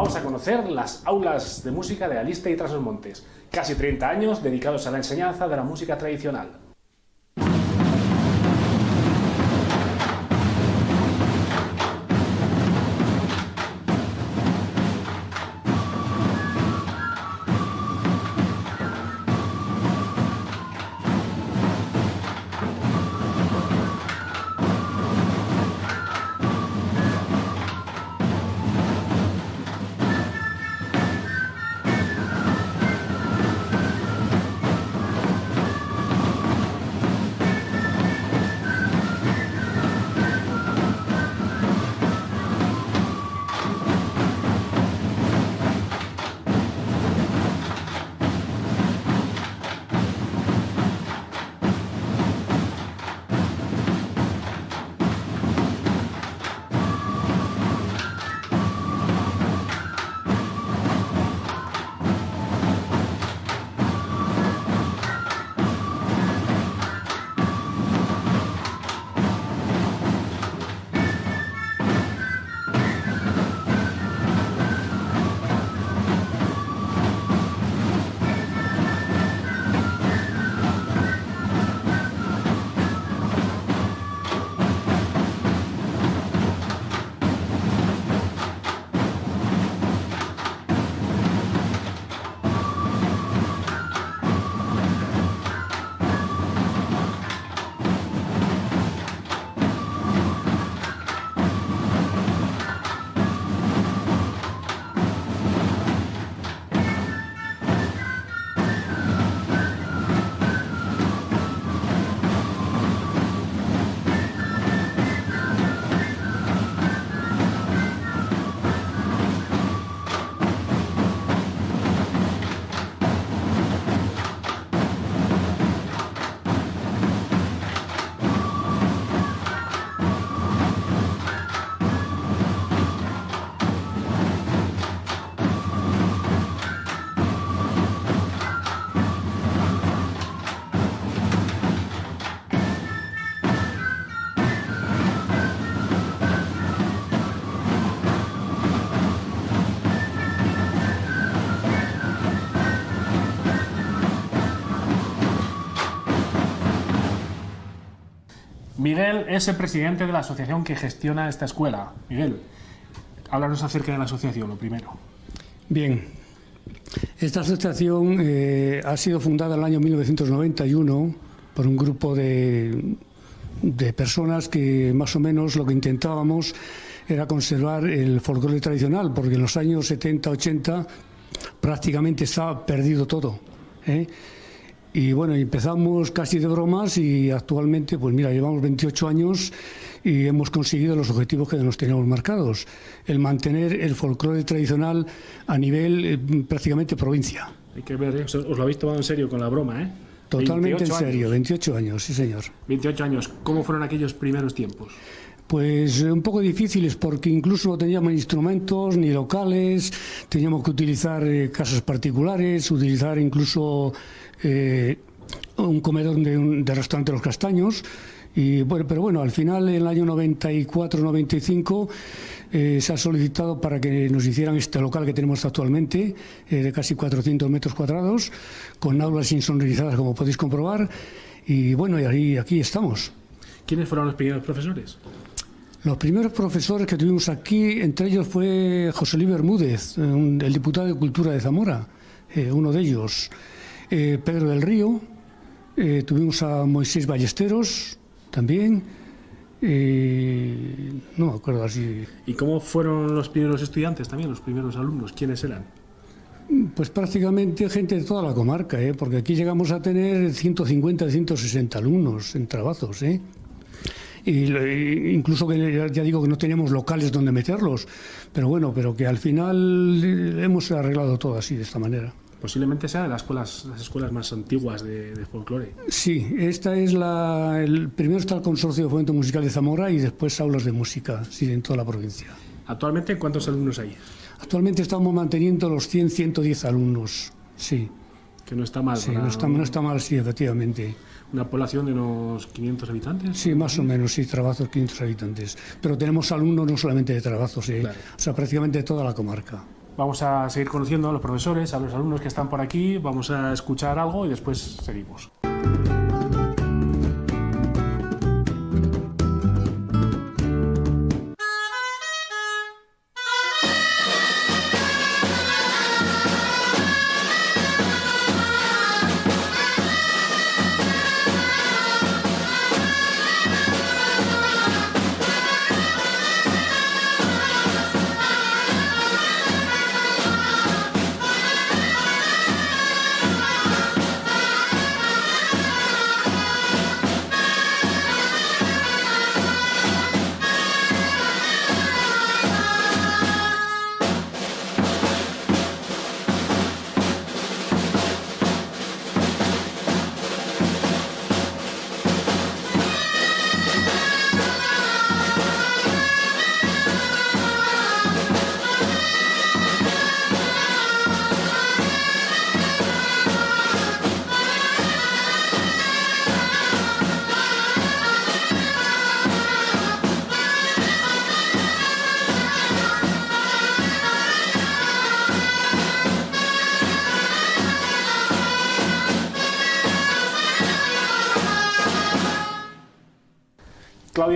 vamos a conocer las aulas de música de Aliste y Trasos Montes, casi 30 años dedicados a la enseñanza de la música tradicional. Miguel es el presidente de la asociación que gestiona esta escuela. Miguel, háblanos acerca de la asociación, lo primero. Bien, esta asociación eh, ha sido fundada en el año 1991 por un grupo de, de personas que más o menos lo que intentábamos era conservar el folclore tradicional, porque en los años 70-80 prácticamente estaba perdido todo. ¿eh? Y bueno, empezamos casi de bromas y actualmente, pues mira, llevamos 28 años y hemos conseguido los objetivos que nos teníamos marcados. El mantener el folclore tradicional a nivel eh, prácticamente provincia. Hay que ver, ¿eh? os lo habéis tomado en serio con la broma, ¿eh? Totalmente en serio, 28 años, sí señor. 28 años, ¿cómo fueron aquellos primeros tiempos? Pues eh, un poco difíciles porque incluso no teníamos instrumentos ni locales, teníamos que utilizar casas particulares, utilizar incluso eh, un comedor de, un, de restaurante Los Castaños. Y bueno, pero bueno, al final, en el año 94-95, eh, se ha solicitado para que nos hicieran este local que tenemos actualmente, eh, de casi 400 metros cuadrados, con aulas insonorizadas, como podéis comprobar. Y bueno, y ahí, aquí estamos. ¿Quiénes fueron los primeros profesores? Los primeros profesores que tuvimos aquí, entre ellos fue José Luis Bermúdez, el diputado de Cultura de Zamora, uno de ellos. Eh, Pedro del Río, eh, tuvimos a Moisés Ballesteros también, eh, no me acuerdo así. ¿Y cómo fueron los primeros estudiantes también, los primeros alumnos? ¿Quiénes eran? Pues prácticamente gente de toda la comarca, porque aquí llegamos a tener 150, 160 alumnos en trabajos. ¿eh? Y, incluso que ya digo que no teníamos locales donde meterlos, pero bueno, pero que al final hemos arreglado todo así, de esta manera. Posiblemente sea de las escuelas, las escuelas más antiguas de, folclore. Sí, esta es la. El, primero está el Consorcio de Fomento Musical de Zamora y después aulas de música, sí, en toda la provincia. ¿Actualmente cuántos alumnos hay? Actualmente estamos manteniendo los 100, 110 alumnos, sí. Que no está mal. Sí, no, está, no está mal, sí, efectivamente. ¿Una población de unos 500 habitantes? Sí, más o menos, sí, trabajos 500 habitantes. Pero tenemos alumnos no solamente de trabajos, ¿eh? o sea, prácticamente de toda la comarca. Vamos a seguir conociendo a los profesores, a los alumnos que están por aquí, vamos a escuchar algo y después seguimos.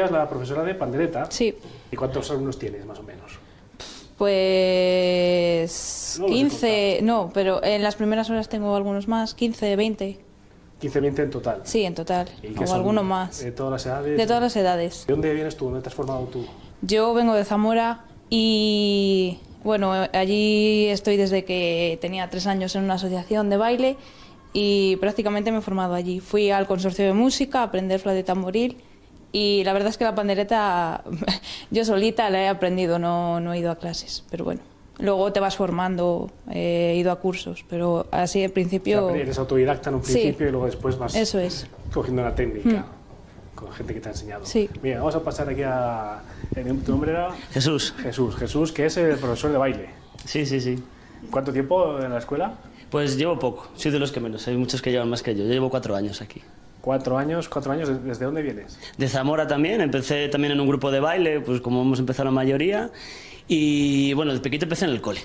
Es la profesora de pandereta. Sí. ¿Y cuántos alumnos tienes, más o menos? Pues No los he 15, no, pero en las primeras horas tengo algunos más, 15, 20. 15, 20 en total. Sí, en total. ¿Y qué O son? alguno más. ¿De todas las edades? De todas las edades. ¿De dónde vienes tú? ¿Dónde te has formado tú? Yo vengo de Zamora y bueno, allí estoy desde que tenía tres años en una asociación de baile y prácticamente me he formado allí. Fui al consorcio de música a aprender flauta y tamboril y la verdad es que la pandereta yo solita la he aprendido, no, no he ido a clases, pero bueno. Luego te vas formando, eh, he ido a cursos, pero así al principio... O sea, eres autodidacta en un Sí. principio y luego después vas Eso es. cogiendo la técnica con gente que te ha enseñado. Sí. Mira, vamos a pasar aquí a... ¿Tu nombre era? Jesús. Jesús. Jesús, que es el profesor de baile. Sí, sí, sí. ¿Cuánto tiempo en la escuela? Pues llevo poco, soy de los que menos, hay muchos que llevan más que yo. Yo llevo cuatro años aquí. Cuatro años, cuatro años. ¿Desde dónde vienes? De Zamora también, empecé también en un grupo de baile, pues como hemos empezado la mayoría. Y bueno, de pequeño empecé en el cole.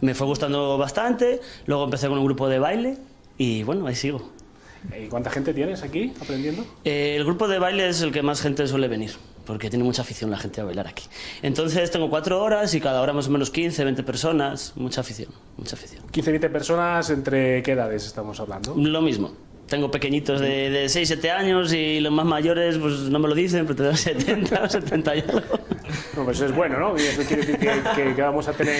Me fue gustando bastante, luego empecé con un grupo de baile y bueno, ahí sigo. ¿Y cuánta gente tienes aquí aprendiendo? Eh, el grupo de baile es el que más gente suele venir, porque tiene mucha afición la gente a bailar aquí. Entonces tengo cuatro horas y cada hora más o menos 15, 20 personas, mucha afición, mucha afición. 15, 20 personas, ¿entre qué edades estamos hablando? Lo mismo. Tengo pequeñitos de, de 6, 7 años y los más mayores pues no me lo dicen, pero tengo 70 o 70 y algo. No, pues eso es bueno, ¿no? Y eso quiere decir que, que- que vamos a tener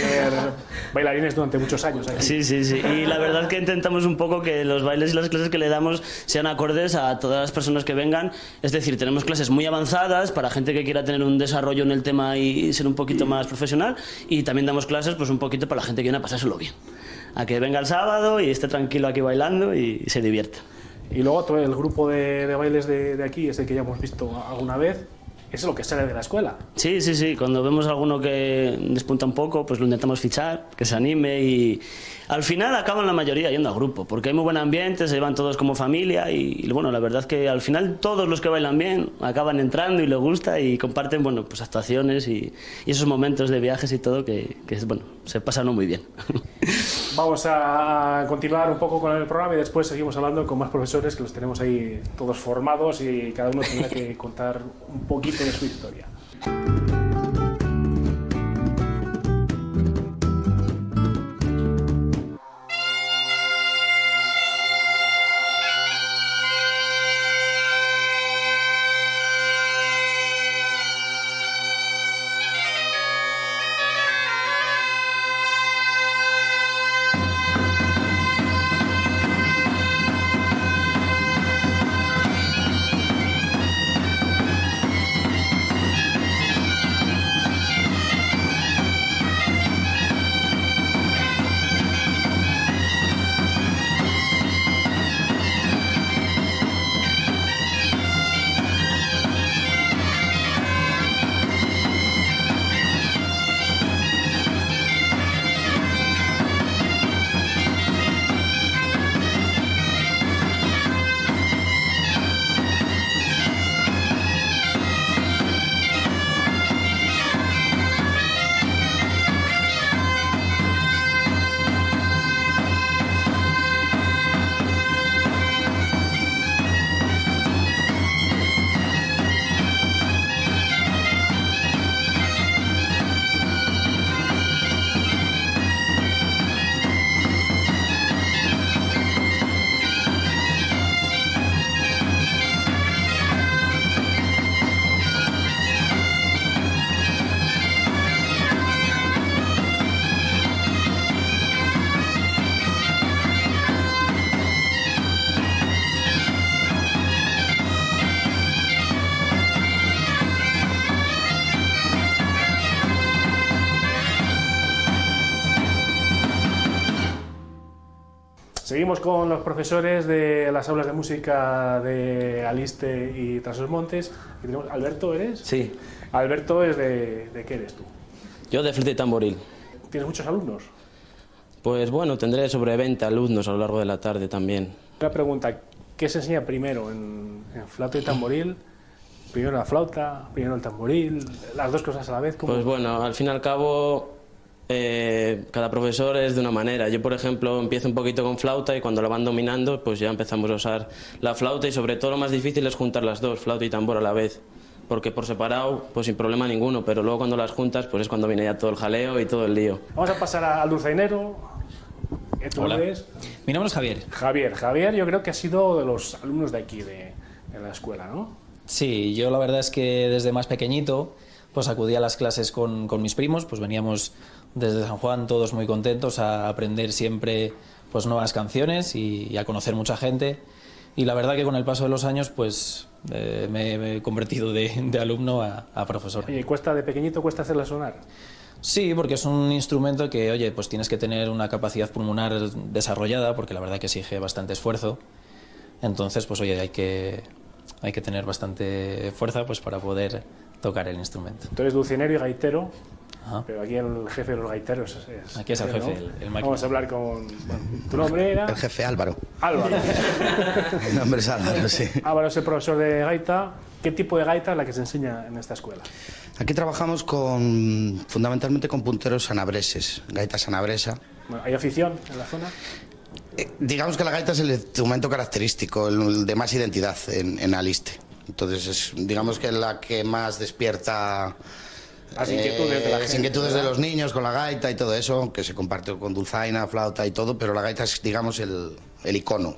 bailarines durante muchos años aquí. Sí, sí, sí. Y la verdad es que intentamos un poco que los bailes y las clases que le damos sean acordes a todas las personas que vengan. Es decir, tenemos clases muy avanzadas para gente que quiera tener un desarrollo en el tema y ser un poquito más profesional. Y también damos clases pues un poquito para la gente que viene a pasárselo bien. A que venga el sábado y esté tranquilo aquí bailando y se divierta. Y luego todo el grupo de, bailes de, de aquí, ese que ya hemos visto alguna vez, es lo que sale de la escuela. Sí, sí, sí. Cuando vemos alguno que despunta un poco, pues lo intentamos fichar, que se anime y al final acaban la mayoría yendo a grupo, porque hay muy buen ambiente, se llevan todos como familia y, y, bueno, la verdad es que al final todos los que bailan bien acaban entrando y les gusta y comparten, bueno, pues actuaciones y, y esos momentos de viajes y todo que, que bueno, se pasan muy bien. Vamos a continuar un poco con el programa y después seguimos hablando con más profesores que los tenemos ahí todos formados y cada uno tendrá que contar un poquito de su historia. Seguimos con los profesores de las aulas de música de Aliste y Trasos Montes. Aquí tenemos- Alberto, ¿eres? Sí, Alberto es de, ¿de qué eres tú? yo de flauta y tamboril. ¿Tienes muchos alumnos? Pues bueno, tendré sobre 20 alumnos a lo largo de la tarde también. Una pregunta, ¿qué se enseña primero en, en flauta y tamboril? Primero la flauta, primero el tamboril, las dos cosas a la vez. ¿cómo? Pues bueno, al fin y al cabo, eh, cada profesor es de una manera. Yo, por ejemplo, empiezo un poquito con flauta y cuando la van dominando, pues ya empezamos a usar la flauta y sobre todo lo más difícil es juntar las dos, flauta y tambor a la vez. Porque por separado, pues sin problema ninguno, pero luego cuando las juntas, pues es cuando viene ya todo el jaleo y todo el lío. Vamos a pasar a- al dulzainero. ¿Qué tú Hola. eres? Mi nombre es Javier. Javier. Javier yo creo que ha sido de los alumnos de aquí, de, de la escuela, ¿no? Sí, yo la verdad es que desde más pequeñito pues acudí a las clases con, con mis primos, pues veníamos desde San Juan todos muy contentos a aprender siempre pues nuevas canciones y, y a conocer mucha gente. Y la verdad que con el paso de los años pues eh, me, me he convertido de, de alumno a, a profesor. Oye, ¿cuesta de pequeñito, cuesta hacerla sonar? Sí, porque es un instrumento que, oye, pues tienes que tener una capacidad pulmonar desarrollada, porque la verdad que exige bastante esfuerzo. Entonces, pues oye, hay que, hay que tener bastante fuerza pues para poder tocar el instrumento. Tú eres dulcinero y gaitero, Ajá. pero aquí el jefe de los gaiteros es... Aquí es el ¿no? jefe, el- el máquina. Vamos a hablar con... bueno, ¿Tu nombre era? El jefe Álvaro. Álvaro. Mi nombre es Álvaro, sí. Álvaro es el profesor de gaita. ¿Qué tipo de gaita es la que se enseña en esta escuela? Aquí trabajamos con, fundamentalmente con punteros sanabreses, gaita sanabresa. Bueno, ¿Hay afición en la zona? Eh, digamos que la gaita es el instrumento característico, el de más identidad en, en Aliste. Entonces, es, digamos que es la que más despierta Las inquietudes de la las gente, inquietudes de los niños con la gaita y todo eso, que se comparte con dulzaina, flauta y todo, pero la gaita es, digamos, el, el icono.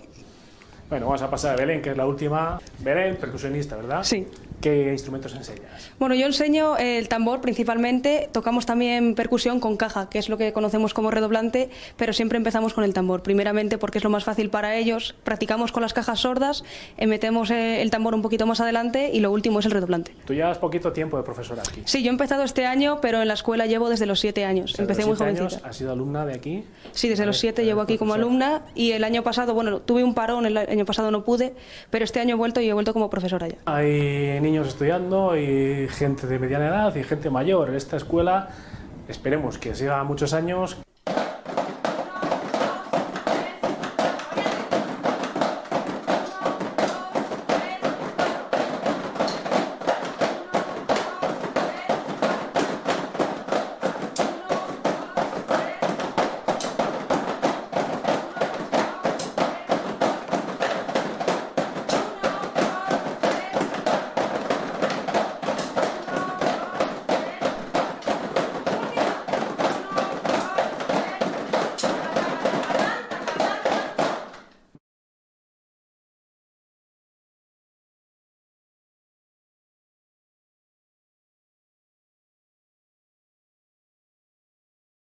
Bueno, vamos a pasar a Belén, que es la última. Belén, percusionista, ¿verdad? Sí. ¿Qué instrumentos enseñas? Bueno, yo enseño el tambor principalmente, tocamos también percusión con caja, que es lo que conocemos como redoblante, pero siempre empezamos con el tambor, primeramente porque es lo más fácil para ellos, practicamos con las cajas sordas, eh, metemos eh, el tambor un poquito más adelante y lo último es el redoblante. Tú llevas poquito tiempo de profesora aquí. Sí, yo he empezado este año, pero en la escuela llevo desde los siete años, sea, empecé muy los siete jovencita. años, ¿Has sido alumna de aquí? Sí, desde los siete llevo aquí como alumna y el año pasado, bueno, tuve un parón, el año pasado no pude, pero este año he vuelto y he vuelto como profesora ya. Hay niños estudiando y gente de mediana edad y gente mayor. Esta escuela esperemos que siga muchos años.